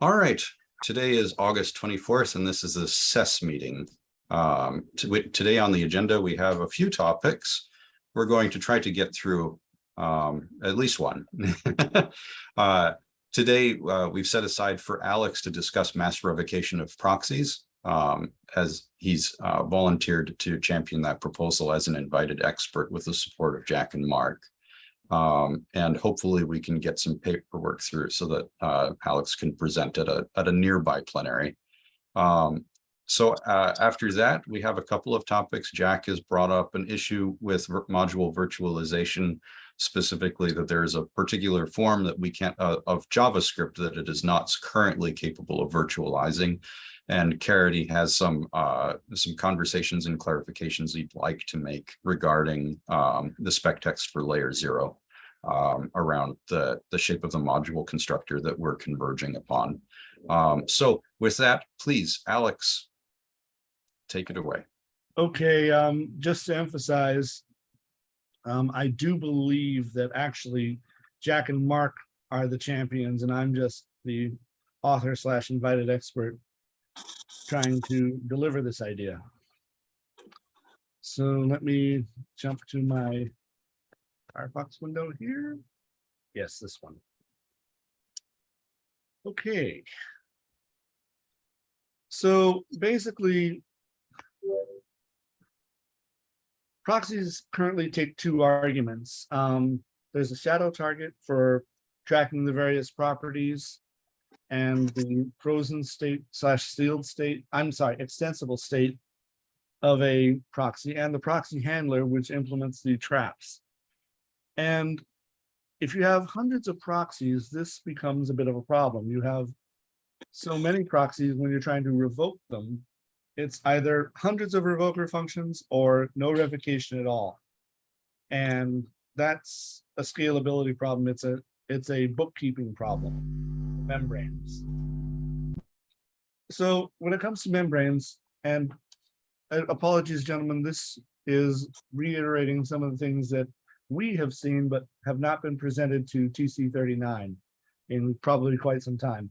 All right, today is August 24th, and this is the SES meeting. Um, today on the agenda, we have a few topics. We're going to try to get through um, at least one. Uh, Today, uh, we've set aside for Alex to discuss mass revocation of proxies um, as he's uh, volunteered to champion that proposal as an invited expert with the support of Jack and Mark. Um, and hopefully we can get some paperwork through so that uh, Alex can present at a, at a nearby plenary. Um, so uh, after that, we have a couple of topics. Jack has brought up an issue with module virtualization, specifically that there is a particular form that we can't uh, of JavaScript that it is not currently capable of virtualizing. And Caridy has some uh, some conversations and clarifications he'd like to make regarding um, the spec text for layer zero um, around the, the shape of the module constructor that we're converging upon. Um, so with that, please, Alex, take it away. Okay, um, just to emphasize, um, I do believe that actually Jack and Mark are the champions and I'm just the author slash invited expert trying to deliver this idea. So let me jump to my Firefox window here. Yes, this one. Okay. So basically, proxies currently take two arguments. Um, there's a shadow target for tracking the various properties and the frozen state slash sealed state, I'm sorry, extensible state of a proxy and the proxy handler, which implements the traps. And if you have hundreds of proxies, this becomes a bit of a problem. You have so many proxies when you're trying to revoke them, it's either hundreds of revoker functions or no revocation at all. And that's a scalability problem. It's a it's a bookkeeping problem, membranes. So when it comes to membranes, and uh, apologies, gentlemen, this is reiterating some of the things that we have seen but have not been presented to TC 39 in probably quite some time.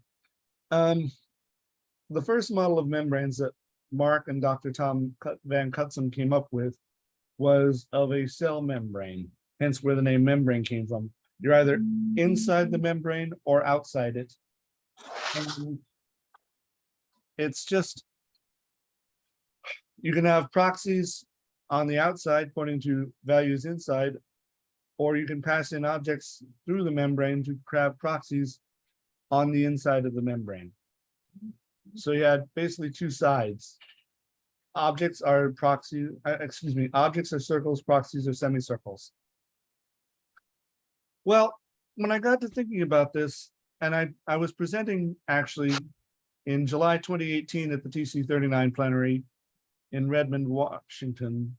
Um, the first model of membranes that Mark and Dr. Tom Van Cutsem came up with was of a cell membrane, hence where the name membrane came from. You're either inside the membrane or outside it. And It's just, you can have proxies on the outside pointing to values inside, or you can pass in objects through the membrane to grab proxies on the inside of the membrane. So you had basically two sides. Objects are proxy, uh, excuse me, objects are circles, proxies are semicircles. Well, when I got to thinking about this, and I, I was presenting actually in July 2018 at the TC 39 plenary in Redmond, Washington.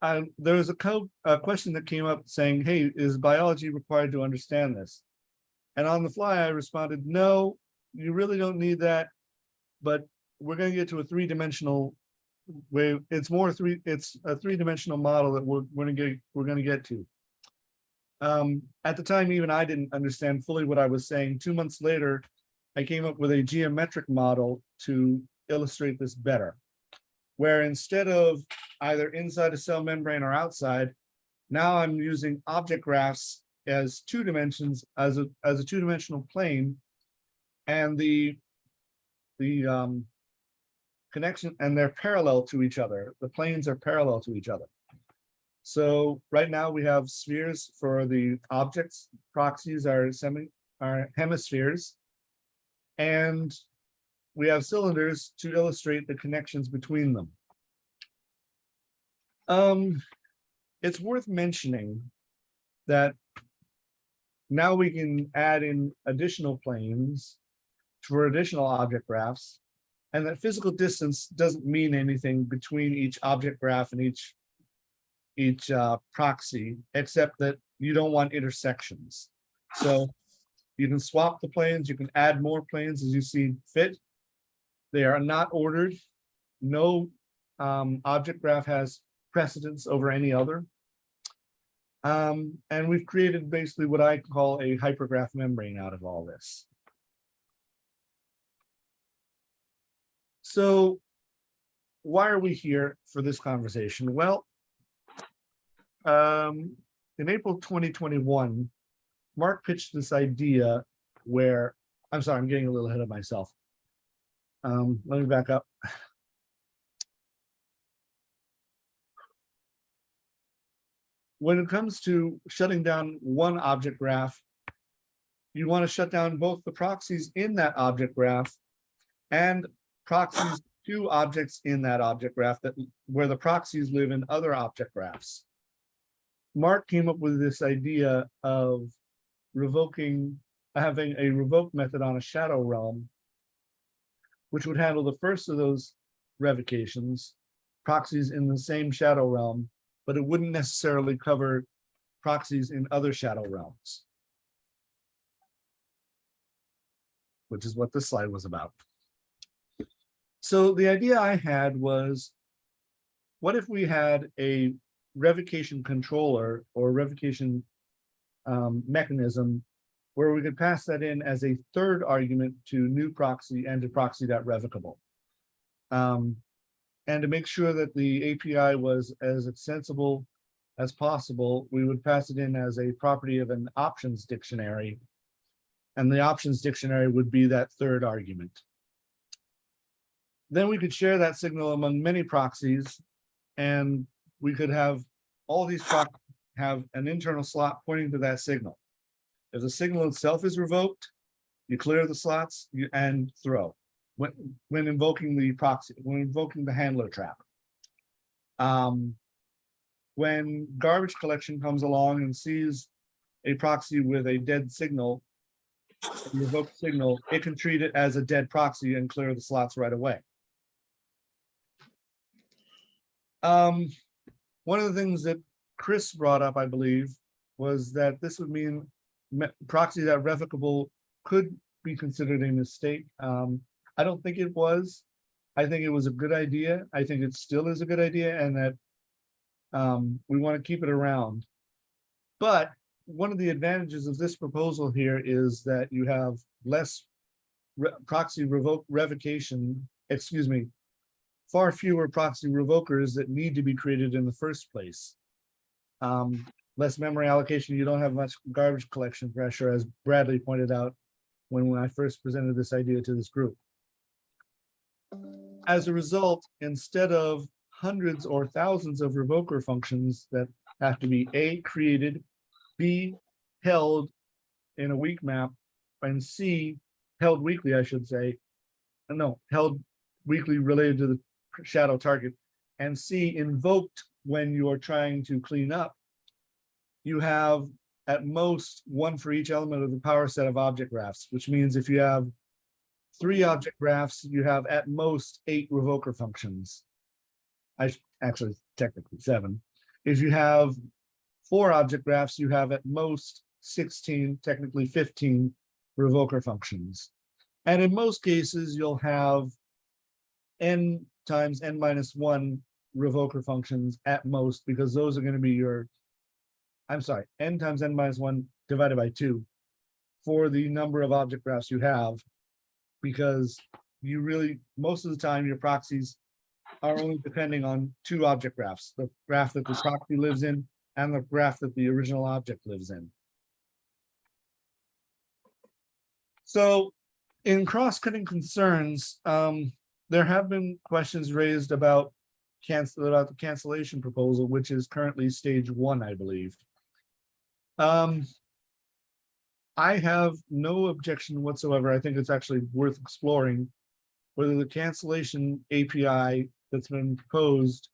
Uh, there was a a question that came up saying, hey, is biology required to understand this? And on the fly, I responded, no, you really don't need that. But we're gonna get to a three-dimensional way. It's more three, it's a three-dimensional model that we're, we're gonna get, we're gonna get to. Um, at the time, even I didn't understand fully what I was saying. Two months later, I came up with a geometric model to illustrate this better. Where instead of either inside a cell membrane or outside, now I'm using object graphs as two dimensions, as a, as a two-dimensional plane. And the, the um, connection, and they're parallel to each other. The planes are parallel to each other. So right now we have spheres for the objects, proxies are semi, are hemispheres. And we have cylinders to illustrate the connections between them. Um, it's worth mentioning that now we can add in additional planes for additional object graphs. And that physical distance doesn't mean anything between each object graph and each each uh, proxy, except that you don't want intersections. So you can swap the planes, you can add more planes as you see fit. They are not ordered. No um, object graph has precedence over any other. Um, and we've created basically what I call a hypergraph membrane out of all this. So why are we here for this conversation? Well, um, in April twenty twenty-one, Mark pitched this idea where, I'm sorry, I'm getting a little ahead of myself. Um, let me back up. When it comes to shutting down one object graph, you want to shut down both the proxies in that object graph and proxies to objects in that object graph that where the proxies live in other object graphs. Mark came up with this idea of revoking, having a revoke method on a shadow realm, which would handle the first of those revocations, proxies in the same shadow realm, but it wouldn't necessarily cover proxies in other shadow realms. Which is what this slide was about. So the idea I had was, what if we had a revocation controller or revocation um, mechanism where we could pass that in as a third argument to new proxy and to proxy.revocable. Um, and to make sure that the API was as extensible as possible, we would pass it in as a property of an options dictionary. And the options dictionary would be that third argument. Then we could share that signal among many proxies and we could have all these proxies have an internal slot pointing to that signal. If the signal itself is revoked, you clear the slots you and throw when when invoking the proxy, when invoking the handler trap. Um, when garbage collection comes along and sees a proxy with a dead signal, revoked signal, it can treat it as a dead proxy and clear the slots right away. Um, one of the things that Chris brought up, I believe, was that this would mean me- proxy that revocable could be considered a mistake. Um, I don't think it was. I think it was a good idea. I think it still is a good idea and that um, we want to keep it around. But one of the advantages of this proposal here is that you have less re- proxy revoke revocation, excuse me, far fewer proxy revokers that need to be created in the first place. Um, less memory allocation, you don't have much garbage collection pressure, as Bradley pointed out when, when I first presented this idea to this group. As a result, instead of hundreds or thousands of revoker functions that have to be A, created, B, held in a weak map, and C, held weakly, I should say. No, held weakly related to the shadow target, and C, invoked when you are trying to clean up. You have at most one for each element of the power set of object graphs, which means if you have three object graphs, you have at most eight revoker functions. I actually technically seven. If you have four object graphs, you have at most sixteen, technically fifteen revoker functions. And in most cases, you'll have n times n minus one revoker functions at most, because those are going to be your, I'm sorry, n times n minus one divided by two for the number of object graphs you have because you really, most of the time, your proxies are only depending on two object graphs, the graph that the proxy lives in and the graph that the original object lives in. So in cross-cutting concerns, um, there have been questions raised about cancel, about the cancellation proposal, which is currently stage one, I believe. Um, I have no objection whatsoever. I think it's actually worth exploring whether the cancellation API that's been proposed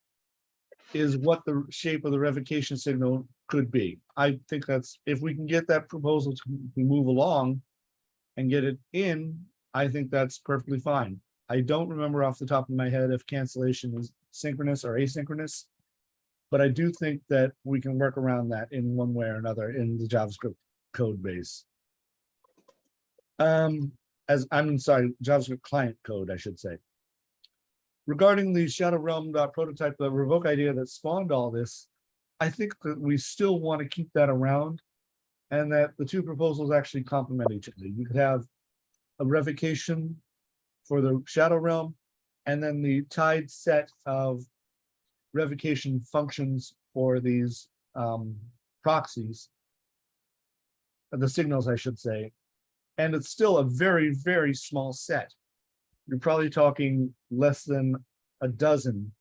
is what the shape of the revocation signal could be. I think that's, if we can get that proposal to to move along and get it in, I think that's perfectly fine. I don't remember off the top of my head if cancellation is synchronous or asynchronous. But I do think that we can work around that in one way or another in the JavaScript code base. Um, as, I'm sorry, JavaScript client code, I should say. Regarding the Shadow Realm prototype, the revoke idea that spawned all this, I think that we still want to keep that around. And that the two proposals actually complement each other. You could have a revocation for the Shadow Realm And then the tied set of revocation functions for these um, proxies. The signals, I should say. And it's still a very, very small set. You're probably talking less than a dozen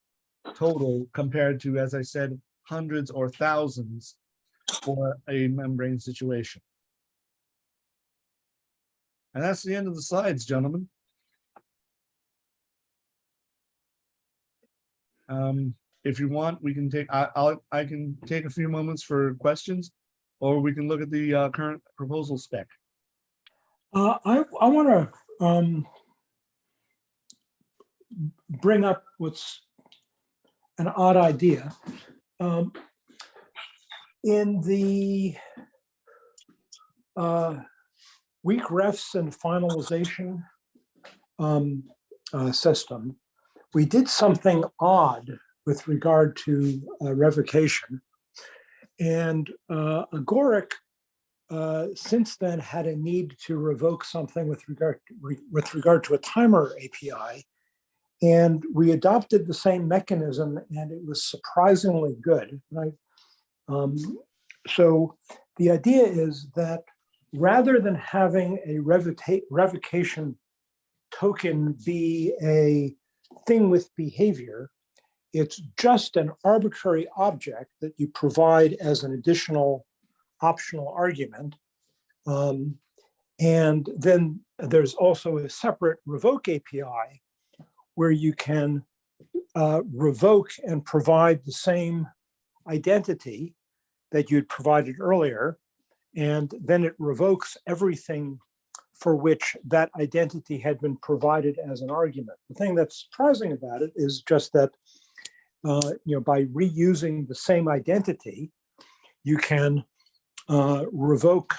total compared to, as I said, hundreds or thousands for a membrane situation. And that's the end of the slides, gentlemen. Um, if you want, we can take, I, I'll, I can take a few moments for questions, or we can look at the, uh, current proposal spec. Uh, I, I want to, um, bring up what's an odd idea. Um, in the, uh, weak refs and finalization, um, uh, system, we did something odd with regard to uh, revocation. And, uh, Agoric uh, since then had a need to revoke something with regard re- with regard to a timer API. And we adopted the same mechanism and it was surprisingly good. Right? Um, so the idea is that rather than having a revoca- revocation token be a thing with behavior, it's just an arbitrary object that you provide as an additional optional argument. Um, and then there's also a separate revoke API where you can uh, revoke and provide the same identity that you'd provided earlier. And then it revokes everything for which that identity had been provided as an argument. The thing that's surprising about it is just that, uh, you know, by reusing the same identity, you can uh, revoke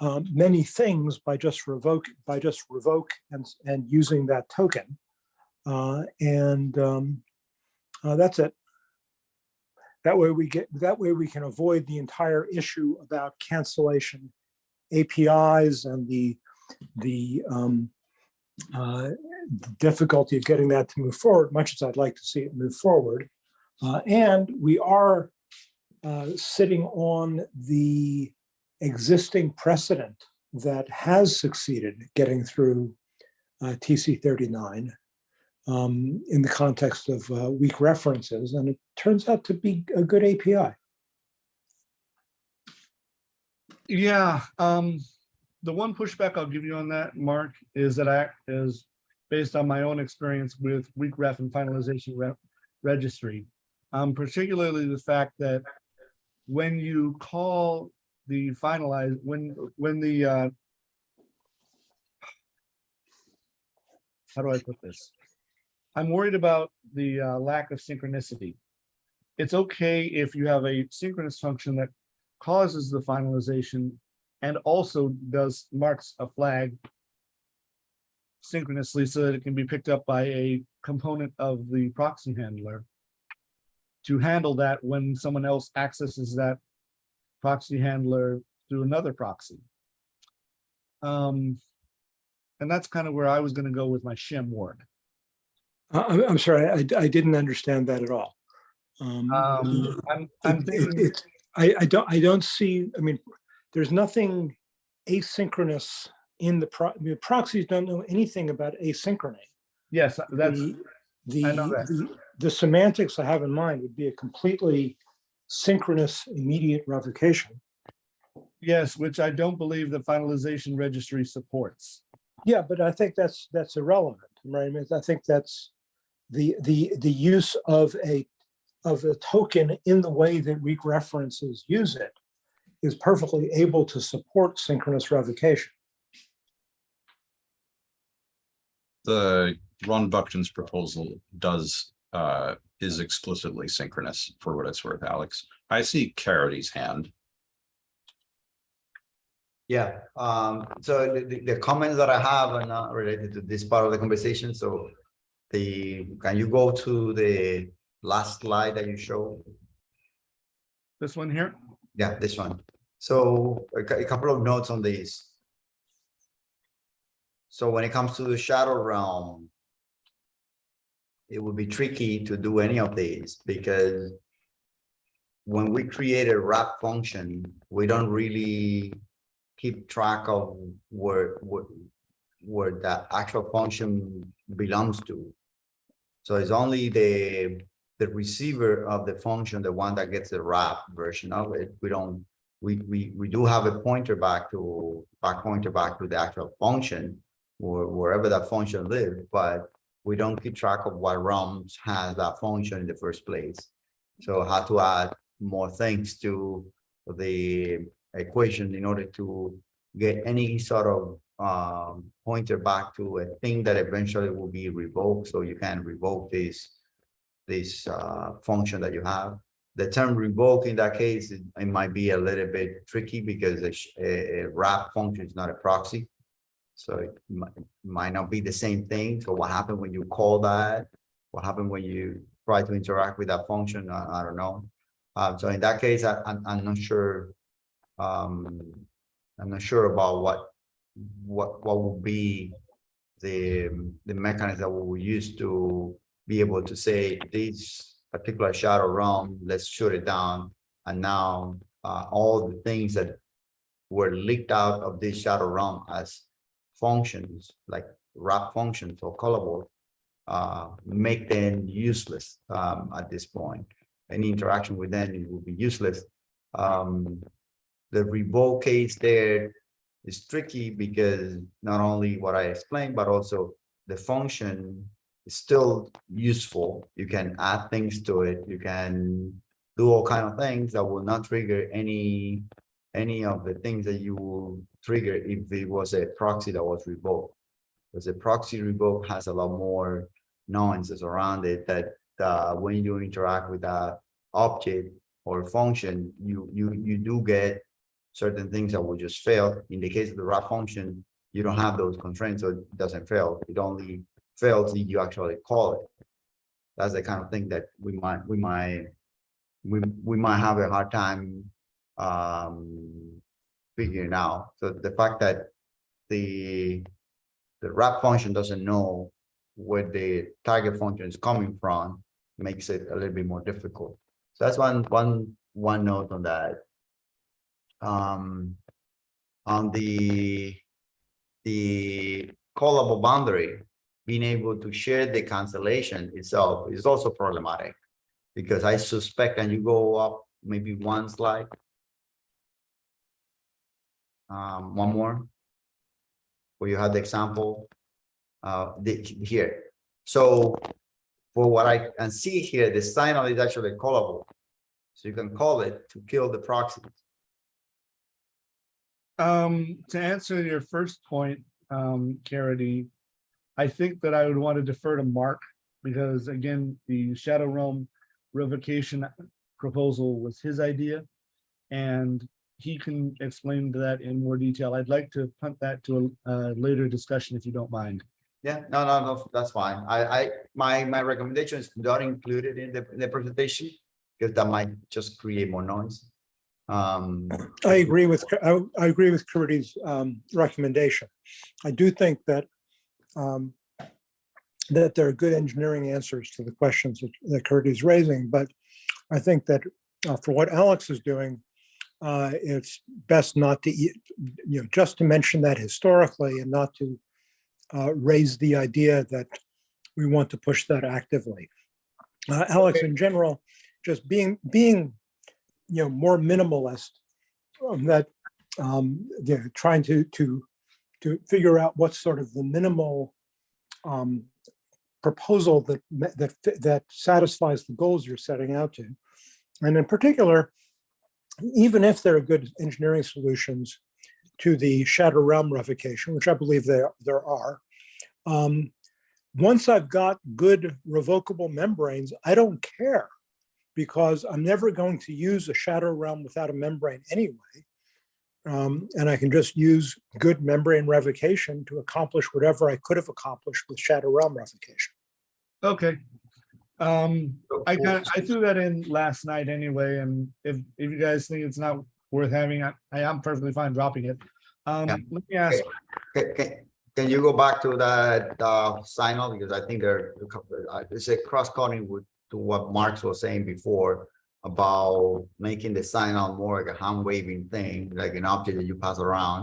um, many things by just revoke by just revoke and and using that token, uh, and um, uh, that's it. That way we get that way we can avoid the entire issue about cancellation APIs and the the um, uh, difficulty of getting that to move forward, much as I'd like to see it move forward. Uh, and we are uh, sitting on the existing precedent that has succeeded getting through uh, TC 39 um, in the context of uh, weak references, and it turns out to be a good API. Yeah, um, the one pushback I'll give you on that, Mark, is that I is based on my own experience with weak ref and finalization rep registry. Um, particularly the fact that when you call the finalize, when, when the, uh, how do I put this? I'm worried about the, uh, lack of synchronicity. It's okay if you have a synchronous function that causes the finalization and also does marks a flag synchronously so that it can be picked up by a component of the proxy handler to handle that when someone else accesses that proxy handler through another proxy. Um, and that's kind of where I was going to go with my shim work. Uh, I'm, sorry, I, I didn't understand that at all. Um, Um, I'm, I'm it- it- I, I don't, I don't see, I mean, there's nothing asynchronous in the pro, I mean, proxies don't know anything about asynchrony. yes, that's, The, the, that. the- the semantics I have in mind would be a completely synchronous immediate revocation. yes, which I don't believe the finalization registry supports. Yeah, but I think that's, that's irrelevant, right? I mean, I think that's the, the, the use of a, of a token in the way that weak references use it is perfectly able to support synchronous revocation. The Ron Buckton's proposal does, uh, is explicitly synchronous for what it's worth, Alex. I see Caridy's hand. Yeah, um, so the, the, the comments that I have are not related to this part of the conversation, so the, can you go to the last slide that you showed? This one here? Yeah, this one. So a, couple of notes on this. So when it comes to the shadow realm, it would be tricky to do any of these because when we create a wrap function, we don't really keep track of where, where, where that actual function belongs to. So it's only the, the receiver of the function, the one that gets the wrap version of it. We don't, we, we, we do have a pointer back to, back pointer back to the actual function or wherever that function lives, but we don't keep track of what realms has that function in the first place. So how to add more things to the equation in order to get any sort of um, pointer back to a thing that eventually will be revoked. So you can revoke this, this uh, function that you have. The term revoke in that case, it, it might be a little bit tricky because a, a, wrap function is not a proxy. So it might, not be the same thing. So what happened when you call that? What happened when you try to interact with that function? I, I don't know. Um, so in that case, I, I'm, I'm not sure. Um, I'm not sure about what, what, what would be the, the mechanism that we will use to be able to say this particular shadow realm, let's shut it down. And now, uh, all the things that were leaked out of this shadow realm as functions, like wrap functions or callable, uh, make them useless, um, at this point. Any interaction with them, will be useless. Um, the revoke case there is tricky because not only what I explained, but also the function is still useful. You can add things to it. You can do all kind of things that will not trigger any any of the things that you will trigger if it was a proxy that was revoked. Because a proxy revoke has a lot more nuances around it that uh, when you interact with that object or function, you you you do get certain things that will just fail. In the case of the wrap function, you don't have those constraints, so it doesn't fail. It only fails if you actually call it. That's the kind of thing that we might we might we we might have a hard time um figuring out. So the fact that the the wrap function doesn't know where the target function is coming from makes it a little bit more difficult. So that's one one one note on that. Um, on the the callable boundary, being able to share the cancellation itself is also problematic because I suspect, and you go up maybe one slide. Um, one more. Where you had the example, uh, the, here. So for what I can see here, the signal is actually callable. So you can call it to kill the proxies. Um, to answer your first point, um, Caridy, I think that I would want to defer to Mark, because again, the Shadow Realm revocation proposal was his idea. And he can explain that in more detail. I'd like to punt that to a, uh later discussion if you don't mind. Yeah, no, no, no, that's fine. I, I, my, my recommendation is not included in the, in the presentation. Because that might just create more noise. Um, I agree with, I, I agree with Caridy's um, recommendation. I do think that um, that there are good engineering answers to the questions that- that Caridy's raising, but I think that uh, for what Alex is doing, uh, it's best not to, you know, just to mention that historically and not to uh, raise the idea that we want to push that actively. Uh, Alex, in general, just being, being, you know, more minimalist, um, that, um, you know, trying to, to, to figure out what's sort of the minimal um, proposal that, that, that satisfies the goals you're setting out to. And in particular, even if there are good engineering solutions to the Shadow Realm revocation, which I believe there, there are, um, once I've got good revocable membranes, I don't care because I'm never going to use a Shadow Realm without a membrane anyway. Um, and I can just use good membrane revocation to accomplish whatever I could have accomplished with Shadow Realm revocation. Okay. Um, I for- got, I threw that in last night anyway, and if, if you guys think it's not worth having, I, I am perfectly fine dropping it. Um, Yeah. let me ask, Can, can, Can you go back to that, uh, signal, because I think there, are a couple- uh, it's a cross cutting with, to what Mark's was saying before. About making the signal more like a hand waving thing, like an object that you pass around.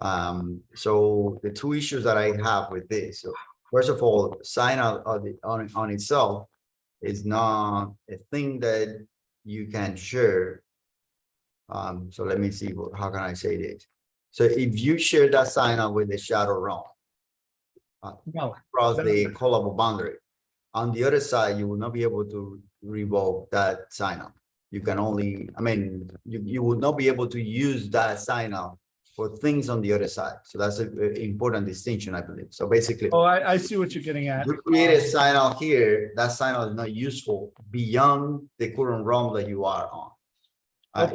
Um, so the two issues that I have with this, so first of all, signal on on, on itself. Is not a thing that you can share. Um, so let me see, what- how can I say this? So if you share that signal with the shadow realm No, across the callable boundary. On the other side, you will not be able to revoke that signal. You can only, I mean, you, you will not be able to use that signal for things on the other side. So that's a a important distinction, I believe. So basically, oh, I, I see what you're getting at. you create a signal here, that signal is not useful beyond the current realm that you are on. Uh,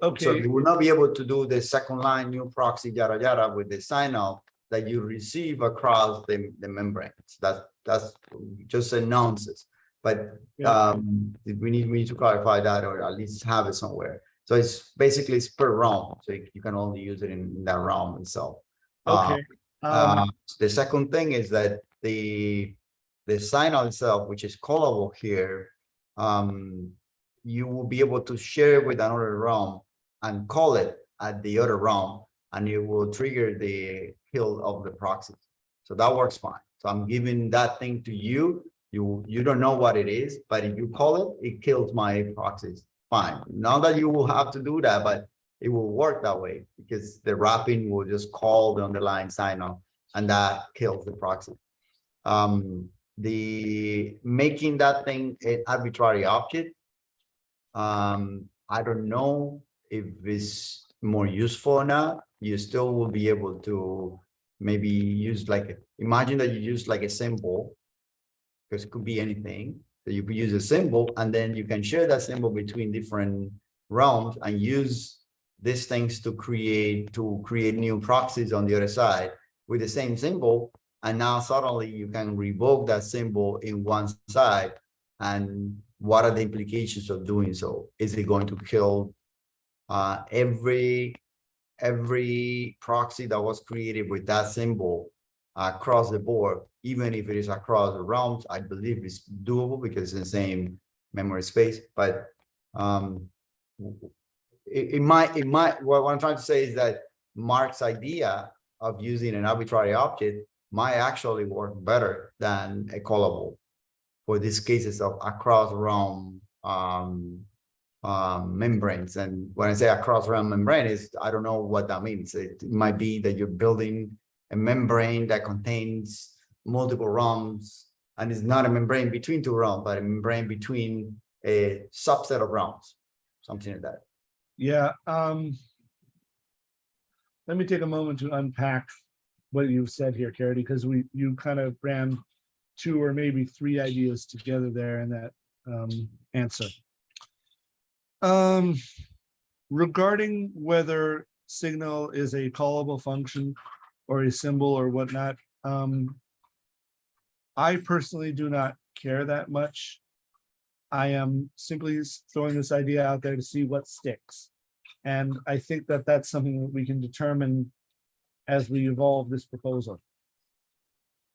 Okay, so you will not be able to do the second line new proxy yada yada with the signal that you receive across the, the membranes. That's, that's just a nonsense. But, um, we need, we need to clarify that or at least have it somewhere. So it's basically it's per realm, so you can only use it in that realm itself. Uh, Okay. uh, Um, the second thing is that the, the signal itself, which is callable here, um, you will be able to share with another realm and call it at the other realm, and it will trigger the kill of the proxy. So that works fine. So I'm giving that thing to you. You, you don't know what it is, but if you call it, it kills my proxies. Fine. Not that you will have to do that, but it will work that way because the wrapping will just call the underlying signal and that kills the proxy. Um, the making that thing an arbitrary object. Um, I don't know if it's more useful or not. You still will be able to maybe use like, imagine that you use like a symbol. Because it could be anything, that you could use a symbol and then you can share that symbol between different realms and use these things to create, to create new proxies on the other side with the same symbol. And now suddenly you can revoke that symbol in one side. And what are the implications of doing so? Is it going to kill uh, every, every proxy that was created with that symbol across the board, even if it is across the realms, I believe it's doable because it's the same memory space, but um, it, it might, it might, what I'm trying to say is that Mark's idea of using an arbitrary object might actually work better than a callable for these cases of across realm um, um, membranes. And when I say across realm membrane is, I don't know what that means. It might be that you're building a membrane that contains multiple realms and it's not a membrane between two realms, but a membrane between a subset of realms, something like that. Yeah, um. Let me take a moment to unpack what you've said here, Caridy, because we, you kind of ran two or maybe three ideas together there in that um answer. Um, regarding whether signal is a callable function or a symbol or whatnot, um. I personally do not care that much. I am simply throwing this idea out there to see what sticks. And I think that that's something that we can determine as we evolve this proposal.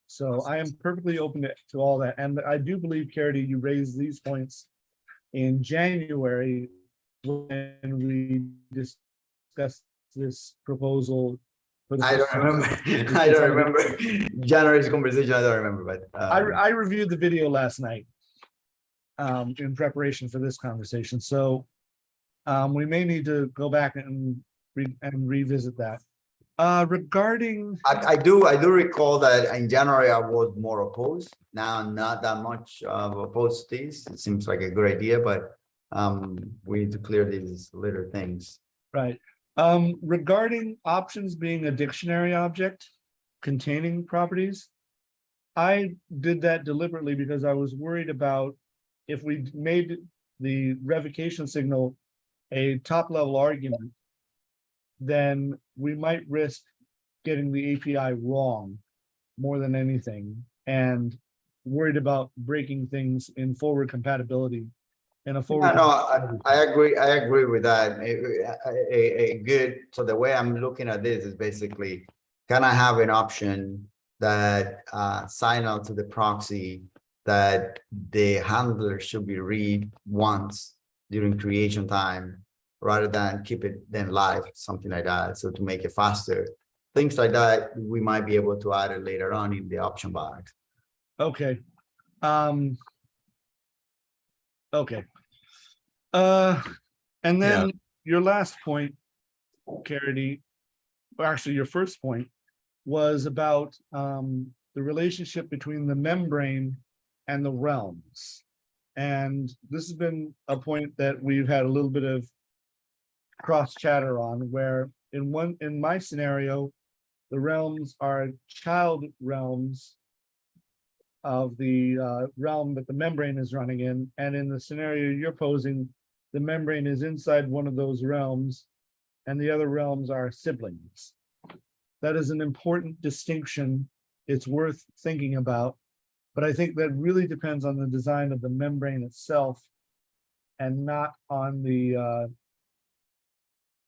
So I am perfectly open to, to all that. And I do believe, Caridy, you raised these points in January when we discussed this proposal. I don't remember, I don't remember January's conversation, I don't remember, but. I, um, I reviewed the video last night. Um, in preparation for this conversation, so. Um, we may need to go back and re- and revisit that. Uh, regarding, I, I do, I do recall that in January I was more opposed. Now not that much uh, opposed to this. It seems like a good idea, but um, we need to clear these little things. right, um, regarding options being a dictionary object containing properties. I did that deliberately because I was worried about if we made the revocation signal a top level argument, then we might risk getting the API wrong more than anything and worried about breaking things in forward compatibility in a Yeah, forward. no, I, I agree, I agree with that. A, a, a- a good, so the way I'm looking at this is basically Can I have an option that uh sign out to the proxy that the handler should be read once during creation time rather than keep it then live, something like that, so to make it faster. Things like that, we might be able to add it later on in the option box. Okay, um. Okay. Uh, and Yeah. then your last point, Caridy, or actually your first point was about um the relationship between the membrane and the realms. And this has been a point that we've had a little bit of cross chatter on where in one, in my scenario, the realms are child realms of the uh, realm that the membrane is running in, and in the scenario you're posing, the membrane is inside one of those realms, and the other realms are siblings. That is an important distinction. It's worth thinking about. But I think that really depends on the design of the membrane itself and not on the uh,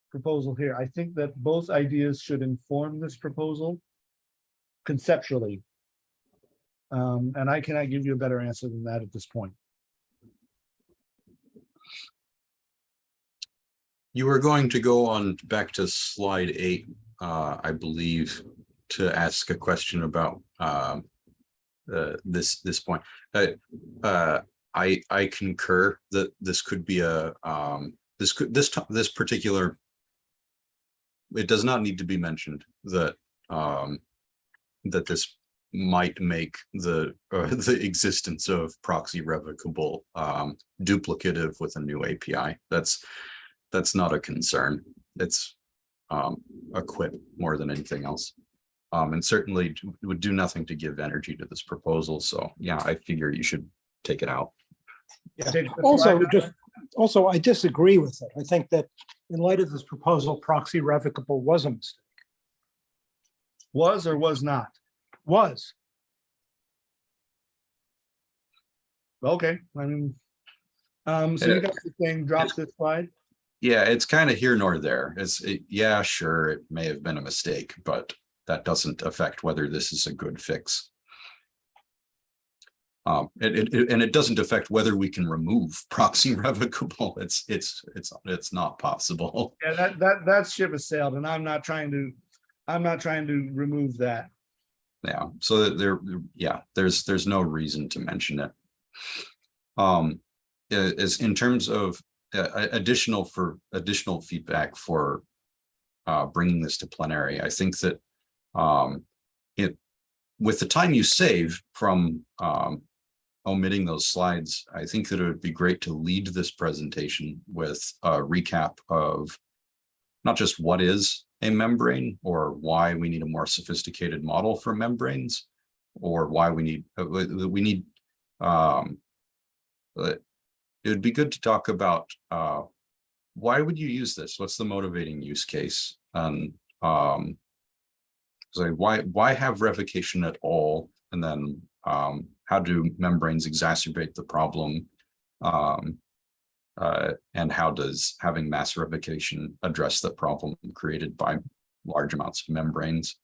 proposal here. I think that both ideas should inform this proposal conceptually. Um, and I cannot give you a better answer than that at this point. You were going to go on back to slide eight, uh, I believe, to ask a question about, um, uh, this, this point. Uh, uh, I, I concur that this could be a, um, this could, this, this particular it does not need to be mentioned that, um, that this might make the, uh, the existence of proxy revocable, um, duplicative with a new API. That's, that's not a concern. It's, um, a quip more than anything else. Um, and certainly d- would do nothing to give energy to this proposal. So yeah, I figure you should take it out. Take the Also, just, also, I disagree with it. I think that in light of this proposal, proxy revocable was a mistake, Was or was not? was. Okay, I mean. Um, so you guys are saying drop this slide? Yeah, it's kind of here nor there. It's, it- yeah, sure, it may have been a mistake, but that doesn't affect whether this is a good fix. Um, it, it, and it doesn't affect whether we can remove proxy revocable. It's, it's, it's, it's not possible. Yeah, that, that, that ship has sailed and I'm not trying to, I'm not trying to remove that. Yeah, so there, yeah, there's, there's no reason to mention it. Um, is in terms of uh, additional for additional feedback for uh, bringing this to plenary, I think that um, it, with the time you save from um, omitting those slides, I think that it would be great to lead this presentation with a recap of not just what is a membrane or why we need a more sophisticated model for membranes or why we need, uh, we need, um, but it would be good to talk about, uh, why would you use this? What's the motivating use case? And, um, so why, why have revocation at all? And then, um, how do membranes exacerbate the problem? Um, uh, and how does having mass revocation address the problem created by large amounts of membranes?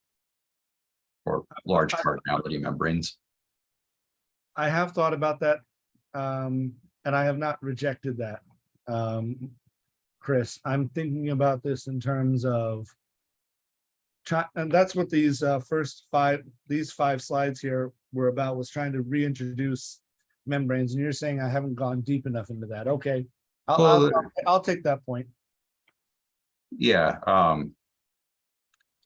Or large cardinality membranes? I have thought about that. Um, and I have not rejected that. Um, Chris, I'm thinking about this in terms of and that's what these uh first five, these five slides here were about, was trying to reintroduce membranes, and you're saying I haven't gone deep enough into that. Okay. I'll, I'll, Well, I'll- I'll take that point. Yeah, um,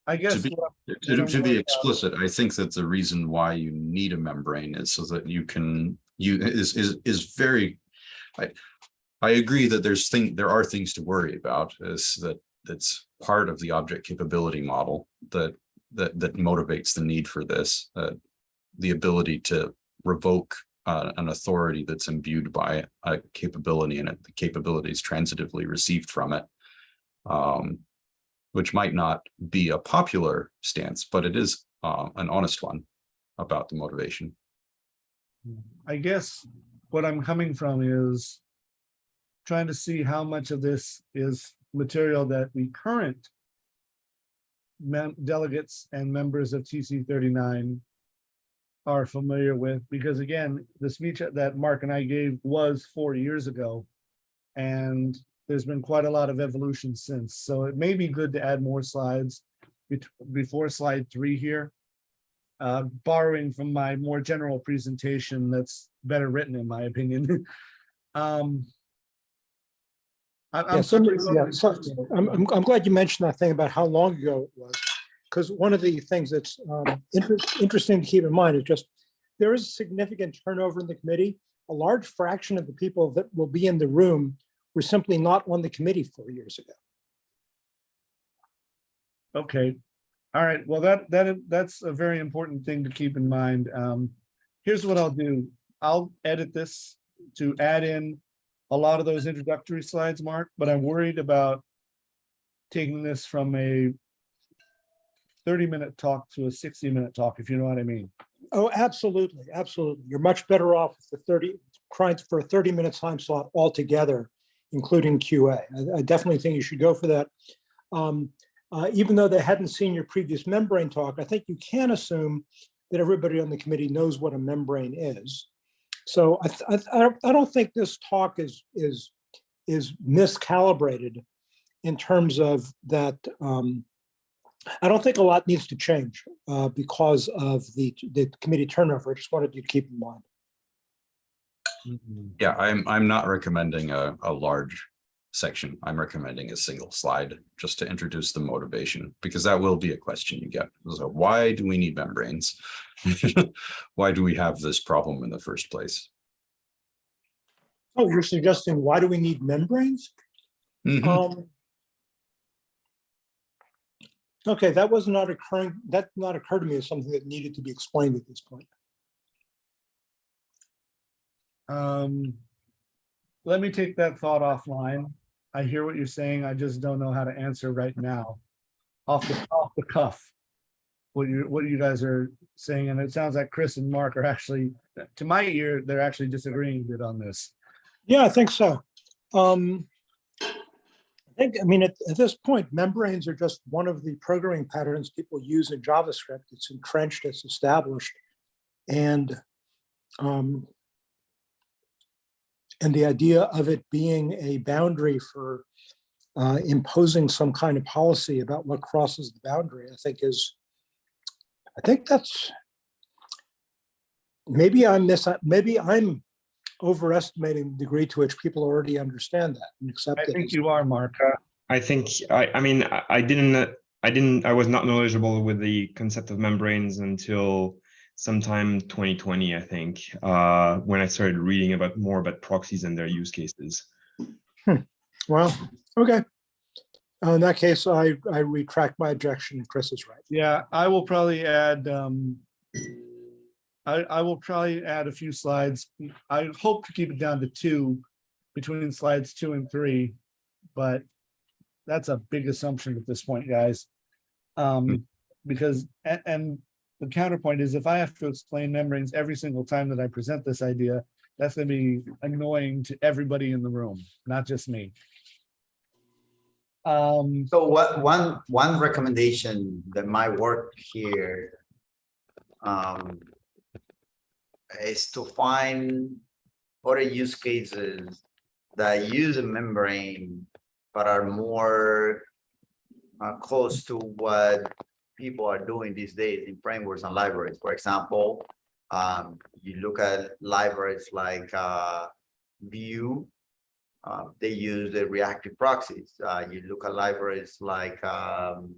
I guess. be- what- To, to be explicit, I think that the reason why you need a membrane is so that you can, you, is, is, is very. I, I agree that there's thing, there are things to worry about, is that, that's part of the object capability model that, that, that motivates the need for this, uh. The ability to revoke, uh, an authority that's imbued by a capability and the capabilities transitively received from it. Um, which might not be a popular stance, but it is uh, an honest one about the motivation. I guess what I'm coming from is trying to see how much of this is material that the current delegates and members of TC thirty-nine are familiar with, because again, the speech that Mark and I gave was four years ago. And there's been quite a lot of evolution since, so it may be good to add more slides before slide three here. Uh, borrowing from my more general presentation that's better written, in my opinion. Um. I- I'm Yeah, sorry, yeah, I'm, I'm, I'm glad you mentioned that thing about how long ago it was. Because one of the things that's um, inter- interesting to keep in mind is just, there is significant turnover in the committee. A large fraction of the people that will be in the room were simply not on the committee four years ago. Okay, all right, well, that, that, that's a very important thing to keep in mind. Um, here's what I'll do. I'll edit this to add in a lot of those introductory slides, Mark, but I'm worried about taking this from a thirty-minute talk to a sixty-minute talk, if you know what I mean. Oh, absolutely, absolutely. You're much better off with the 30, trying for a 30-minute time slot altogether, including QA. I- I definitely think you should go for that. Um, uh, Even though they hadn't seen your previous membrane talk, I think you can assume that everybody on the committee knows what a membrane is. So I, I, don't- I don't think this talk is, is, is miscalibrated in terms of that, um, I don't think a lot needs to change uh, because of the, the committee turnover. I just wanted you to keep in mind. Yeah, I'm, I'm not recommending a, a large section. I'm recommending a single slide just to introduce the motivation, because that will be a question you get. So why do we need membranes? Why do we have this problem in the first place? Oh, you're suggesting, why do we need membranes? Mhm. Um, Okay, that was not occurring, that not occurred to me as something that needed to be explained at this point. Um, let me take that thought offline. I hear what you're saying. I just don't know how to answer right now. Off the, off the cuff. What you, what you guys are saying, and it sounds like Chris and Mark are actually, to my ear, they're actually disagreeing a bit on this. Yeah, I think so. Um, I think, I mean, at, at this point, membranes are just one of the programming patterns people use in JavaScript. It's entrenched, it's established. And um, and the idea of it being a boundary for uh, imposing some kind of policy about what crosses the boundary, I think is, I think that's, maybe I'm mis, maybe I'm overestimating the degree to which people already understand that and accept I it. think you are, Mark. I think I, I mean I, I didn't I didn't I was not knowledgeable with the concept of membranes until sometime 2020 I think uh, when I started reading about more about proxies and their use cases. Well, okay. Uh, In that case, I, I retract my objection. Chris is right. Yeah, I will probably add, um, I, I will probably add a few slides. I hope to keep it down to two between slides two and three, but that's a big assumption at this point, guys. Um, because, and, and the counterpoint is if I have to explain membranes every single time that I present this idea, that's gonna be annoying to everybody in the room, not just me. Um, So what, one, one recommendation that might work here um, is to find other use cases that use a membrane but are more uh, close to what people are doing these days in frameworks and libraries. For example, um, you look at libraries like uh, Vue, uh, they use the reactive proxies. Uh, you look at libraries like um,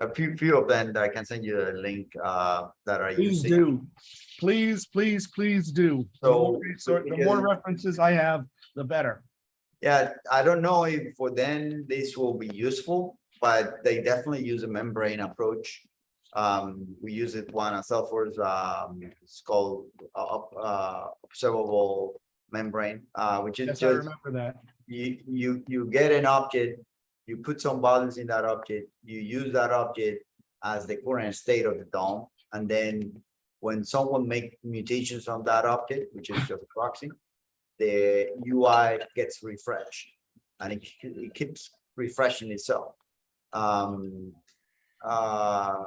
a few few of them that I can send you a link uh, that are Please using. do. Please, please, please do. The more So, The more references I have, the better. Yeah, I don't know if for them this will be useful, but they definitely use a membrane approach. Um, we use it one on Salesforce, um, it's called uh, uh, observable membrane, uh, which is Yes, I just remember that. you, you, you get an object, you put some values in that object, you use that object as the current state of the DOM, and then when someone make mutations on that object, which is just a proxy, the UI gets refreshed, and it, it keeps refreshing itself. Um, uh,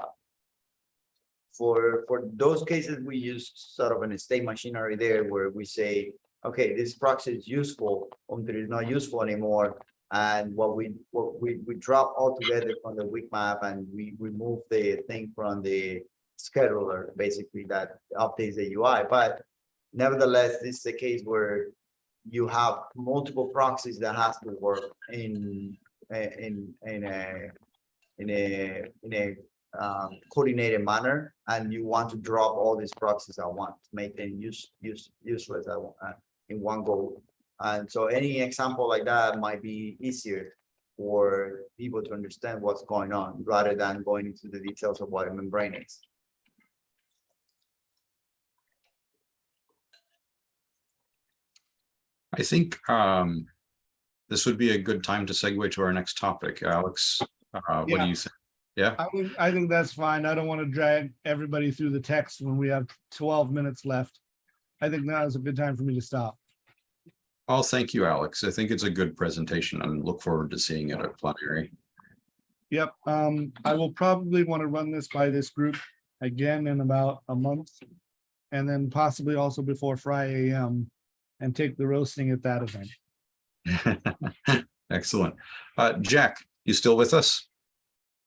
for, for those cases, we use sort of an state machinery there where we say, okay, this proxy is useful um, until it's not useful anymore. And what we, what we, we drop altogether from the weak map and we remove the thing from the scheduler, basically that updates the UI, but nevertheless, this is a case where you have multiple proxies that has to work in, eh, in, in a, in a, in a um, coordinated manner, and you want to drop all these proxies at once, make them use, use, useless at, one- uh, in one go. And so any example like that might be easier for people to understand what's going on, rather than going into the details of what a membrane is. I think um, this would be a good time to segue to our next topic. Alex, uh, what do you think? Yeah, I think, I think that's fine. I don't want to drag everybody through the text when we have twelve minutes left. I think now is a good time for me to stop. I'll thank you, Alex. I think it's a good presentation and look forward to seeing it at plenary. Yep, um, I will probably want to run this by this group again in about a month. And then possibly also before Friday AM and take the roasting at that event. Excellent. Uh, Jack, you still with us?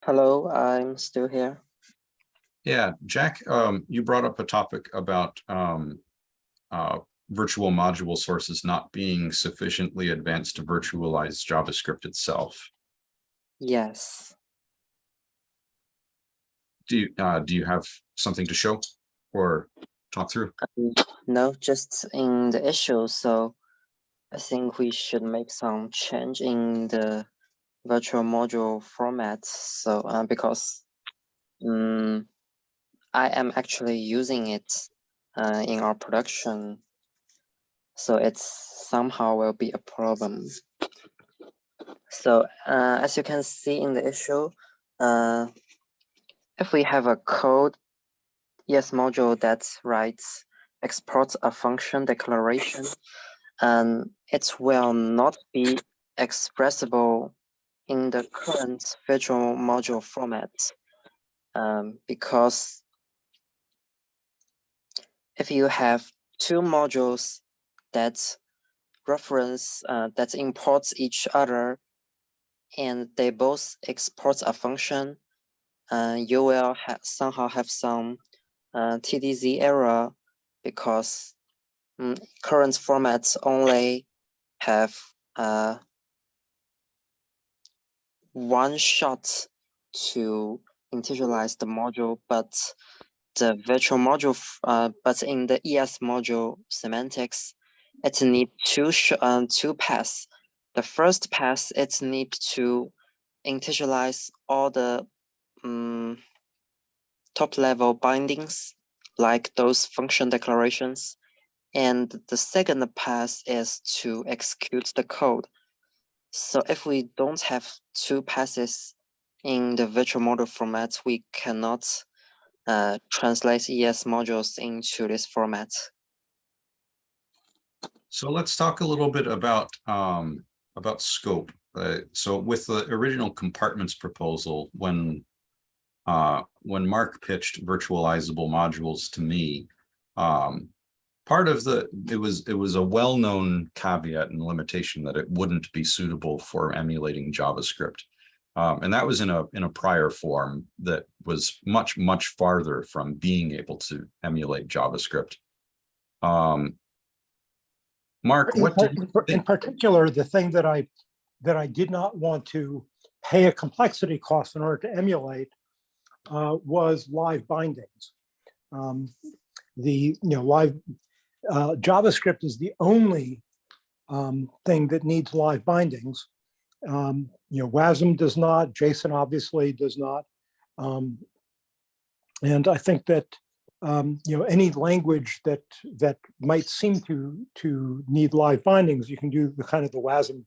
Hello, I'm still here. Yeah, Jack, um, you brought up a topic about um, uh, virtual module sources not being sufficiently advanced to virtualize JavaScript itself. Yes. Do you, uh, do you have something to show or talk through? No, just in the issue. So I think we should make some change in the virtual module format. So uh, because um, I am actually using it uh, in our production. So it's somehow will be a problem. So uh, as you can see in the issue, uh, if we have a code ES module that writes exports a function declaration, and it will not be expressible in the current virtual module format um, because if you have two modules that reference uh, that imports each other and they both export a function uh, you will ha somehow have some uh, TDZ error because mm, current formats only have uh, one shot to initialize the module, but the virtual module, uh, but in the ES module semantics, it need two uh, two pass. The first pass it need to initialize all the um, top level bindings like those function declarations. And the second pass is to execute the code. So if we don't have two passes in the virtual module format, we cannot uh, translate ES modules into this format. So let's talk a little bit about um, about scope. Uh, so with the original compartments proposal, when uh, when Mark pitched virtualizable modules to me, um, part of the it was it was a well-known caveat and limitation that it wouldn't be suitable for emulating JavaScript. Um, and that was in a in a prior form that was much much farther from being able to emulate JavaScript. Um, Mark, In what did in par- In think? particular, the thing that I, that I did not want to pay a complexity cost in order to emulate uh, was live bindings. Um, The, you know, live, uh, JavaScript is the only um, thing that needs live bindings. Um, You know, WASM does not, JSON obviously does not. Um, And I think that um, you know, any language that that might seem to to need live bindings, you can do the kind of the WASM,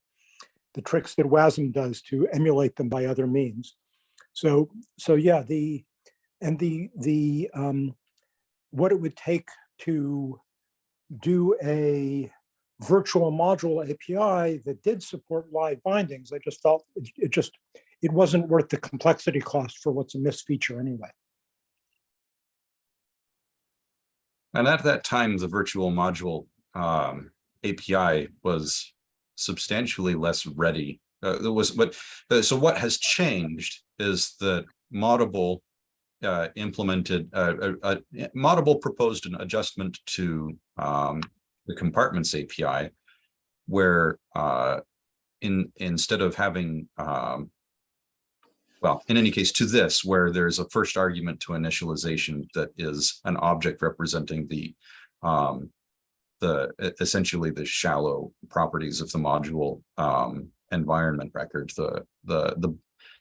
the tricks that WASM does to emulate them by other means. So so yeah, the and the the um, what it would take to do a virtual module API that did support live bindings, I just felt it, it just it wasn't worth the complexity cost for what's a missed feature anyway. And at that time, the virtual module um API was substantially less ready. Uh, there was, but, uh, so what has changed is that Moddable uh, implemented, uh, uh, uh, Moddable proposed an adjustment to um the compartments API where uh in, instead of having um well, in any case, to this, where there's a first argument to initialization that is an object representing the um, the essentially the shallow properties of the module um, environment record, the the the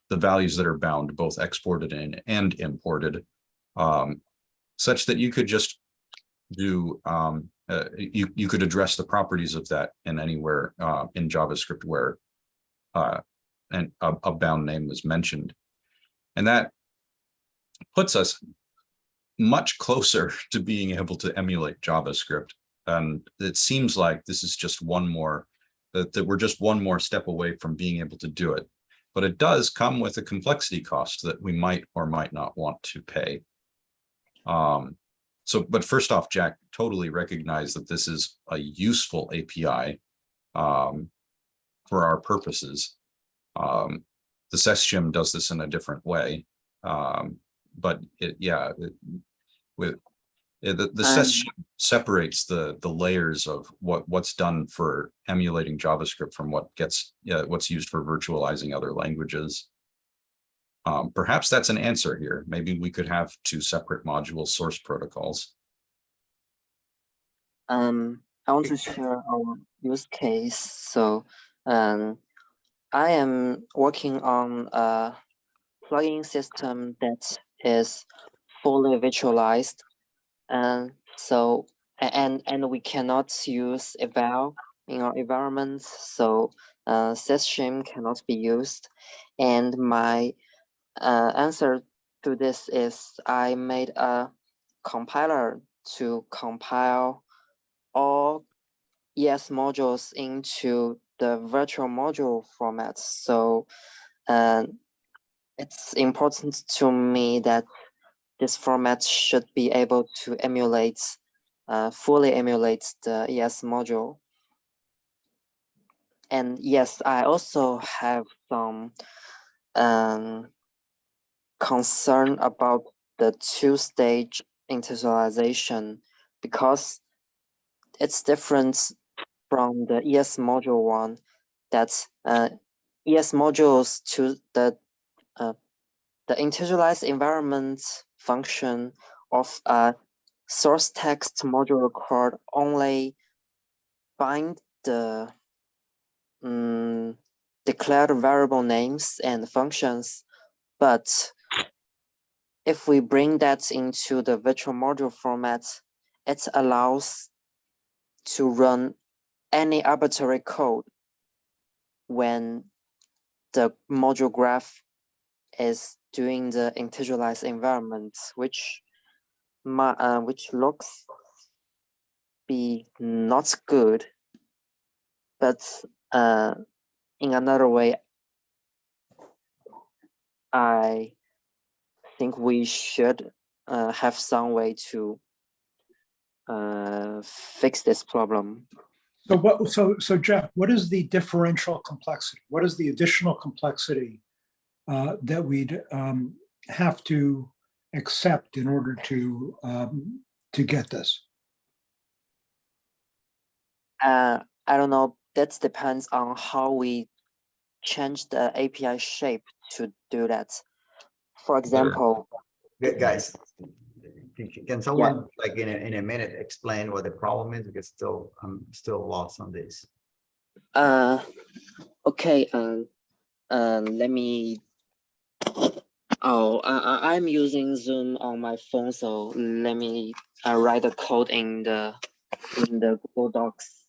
the values that are bound both exported in and imported, um, such that you could just do um, uh, you you could address the properties of that in anywhere uh, in JavaScript where uh, and a, a bound name was mentioned. And that puts us much closer to being able to emulate JavaScript. And it seems like this is just one more, that, that we're just one more step away from being able to do it. But it does come with a complexity cost that we might or might not want to pay. Um, so, but first off, Jack, totally recognize that this is a useful API um, for our purposes. Um, the SES shim does this in a different way. Um, but it, yeah, it- with it- the, the Um, separates the, the layers of what, what's done for emulating JavaScript from what gets, yeah, what's used for virtualizing other languages. Um, perhaps that's an answer here. Maybe we could have two separate module source protocols. Um, I want to share our use case. So, um, I am working on a plugin system that is fully virtualized. And so, and, and we cannot use eval in our environment. So, uh, SES shim cannot be used. And my, uh, answer to this is I made a compiler to compile all ES modules into the virtual module format. So uh, it's important to me that this format should be able to emulate, uh, fully emulate the ES module. And yes, I also have some um, concern about the two-stage initialization because it's different from the ES module one that uh, ES modules to the uh, the initialized environment function of a source text module record only bind the um, declared variable names and functions, but if we bring that into the virtual module format, it allows to run any arbitrary code when the module graph is doing the integralized environment, which uh, which looks be not good, but uh, in another way, I think we should uh, have some way to uh, fix this problem. So what, so, so Jeff, what is the differential complexity? What is the additional complexity uh, that we'd um, have to accept in order to, um, to get this? Uh, I don't know. That depends on how we change the API shape to do that. For example, Gu- Guys, can- can someone like in a, in a minute explain what the problem is? Because still, I'm still lost on this. uh, okay, um, uh, let me. Oh, I, I, I'm using Zoom on my phone, so let me uh, write the code in the in the Google Docs.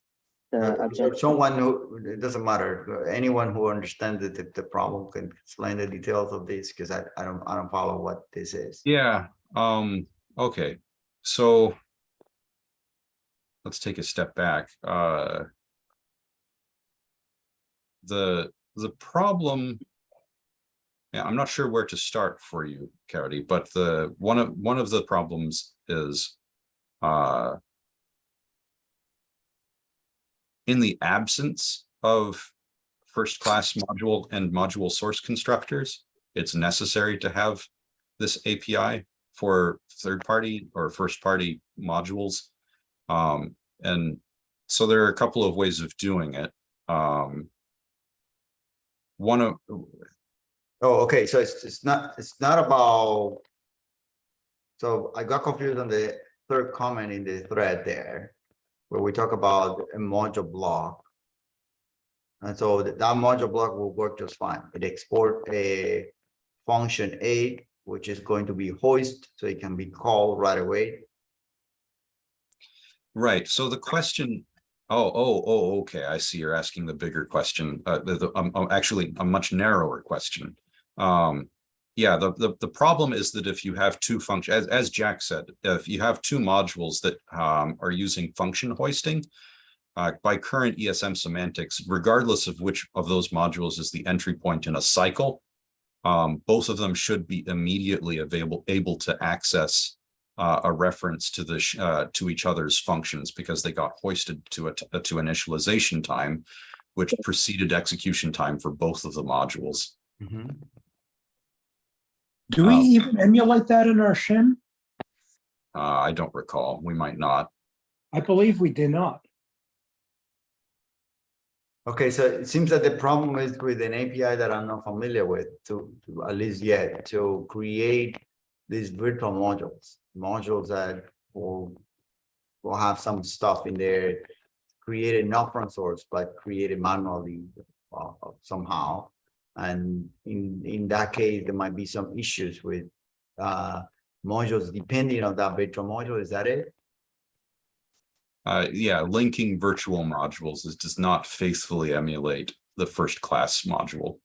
The Uh. Someone who, it doesn't matter, anyone who understands the, the problem can explain the details of this, because I, I don't, I don't follow what this is. Yeah, um, okay, so. Let's take a step back, uh. The, the problem. Yeah, I'm not sure where to start for you, Caridy, but the, one of, one of the problems is, uh, in the absence of first-class module and module source constructors, it's necessary to have this API for third-party or first-party modules. Um, and so there are a couple of ways of doing it. Um, one of, Oh, okay, so it's, it's not, it's not about. So I got confused on the third comment in the thread there, where we talk about a module block. And so that module block will work just fine. It export a function A, which is going to be hoist, so it can be called right away. Right, so the question, oh, oh, oh, okay, I see you're asking the bigger question, uh, the, the, um, um, actually a much narrower question. Um, yeah, the, the, the problem is that if you have two functions, as, as Jack said, if you have two modules that, um, are using function hoisting, uh, by current ESM semantics, regardless of which of those modules is the entry point in a cycle, um, both of them should be immediately available, able to access uh, a reference to the sh- uh, to each other's functions because they got hoisted to a to initialization time, which preceded execution time for both of the modules. Do we Um, even emulate that in our shim? Uh, I don't recall. We might not. I believe we did not. Okay, so it seems that the problem is with an API that I'm not familiar with to, to at least yet, to create these virtual modules, modules that will will have some stuff in there created not from source, but created manually uh, somehow. And in, in that case, there might be some issues with uh, modules depending on that virtual module. Is that it? Uh, yeah, linking virtual modules is, does not faithfully emulate the first class module.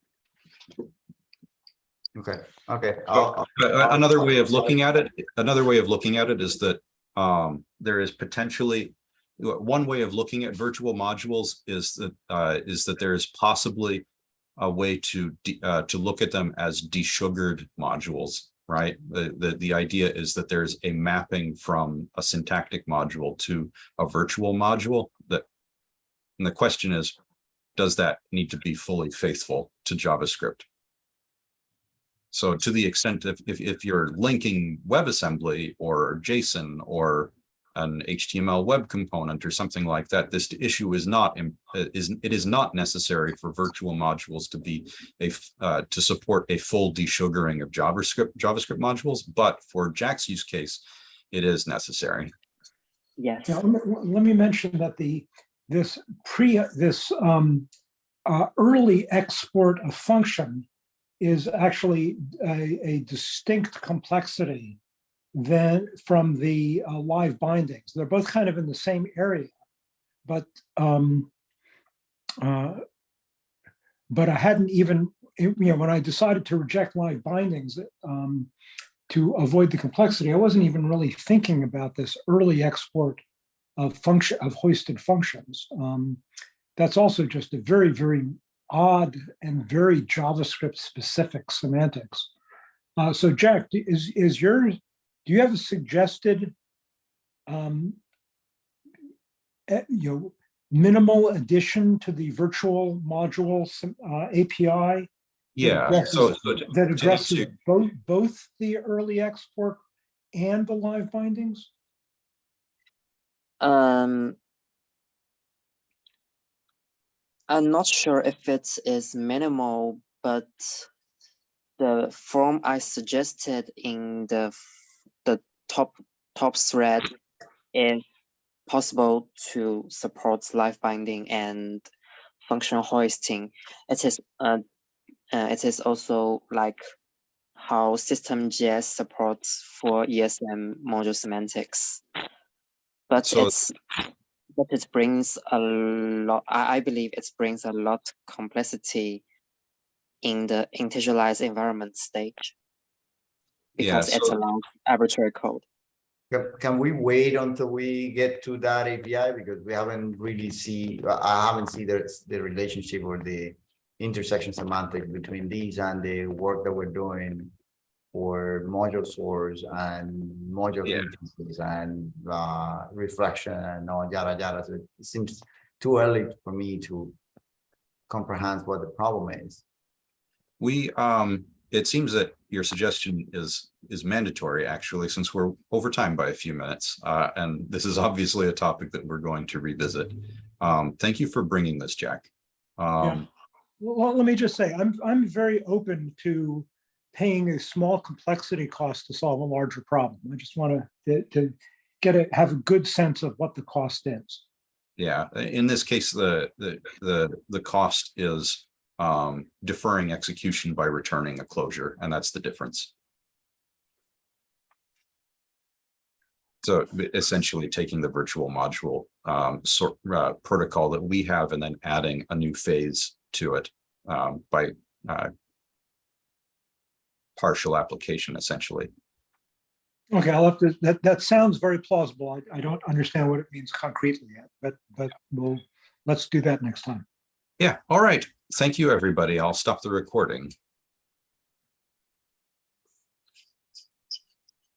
Okay, okay. I'll- I'll- Another way of looking at it, another way of looking at it is that um, there is potentially. One way of looking at virtual modules is that uh, is that there is possibly a way to uh, to look at them as desugared modules, right? The, the the idea is that there's a mapping from a syntactic module to a virtual module that. And the question is, does that need to be fully faithful to JavaScript? So to the extent if, if, if you're linking WebAssembly or JSON or an HTML web component or something like that, this issue is not, uh, is, it is not necessary for virtual modules to be a uh, to support a full desugaring of JavaScript, JavaScript modules, but for Jack's use case, it is necessary. Yes. Now, let me- let me mention that the, this pre, this um, uh, early export of function is actually a, a distinct complexity than from the uh, live bindings. They're both kind of in the same area, but um, uh, but I hadn't even, you know, when I decided to reject live bindings um, to avoid the complexity, I wasn't even really thinking about this early export of function of hoisted functions. Um, that's also just a very, very odd and very JavaScript specific semantics. Uh, so Jack, is is your do you have a suggested um, eh, you know minimal addition to the virtual module uh, API Yeah, addresses- so, so to- that to addresses answer- both both the early export and the live bindings? Um, I'm not sure if it is minimal, but the form I suggested in the top top thread is possible to support live binding and functional hoisting. It is uh, uh it is also like how System.js supports for ESM module semantics. But So- it's but it brings a lot I, I believe it brings a lot complexity in the integralized environment stage. Yeah, Because it's a long arbitrary code. Can, we wait until we get to that API? Because we haven't really see, I haven't seen the, the relationship or the intersection semantic between these and the work that we're doing for module source and module Yeah. instances and uh, reflection and all yada yada. So it seems too early for me to comprehend what the problem is. We, um, it seems that your suggestion is, is mandatory, actually, since we're over time by a few minutes. Uh, and this is obviously a topic that we're going to revisit. Um, thank you for bringing this, Jack. Um, Well, let me just say, I'm, I'm very open to paying a small complexity cost to solve a larger problem. I just want to, to get it, have a good sense of what the cost is. yeah, in this case, the, the, the, the cost is um, deferring execution by returning a closure, and that's the difference. So essentially taking the virtual module um, sort uh, protocol that we have and then adding a new phase to it um, by uh, partial application essentially. Okay, I'll have to, that, that sounds very plausible. I, I don't understand what it means concretely yet, but, but we'll, let's do that next time. Yeah, all right. Thank you, everybody. I'll stop the recording.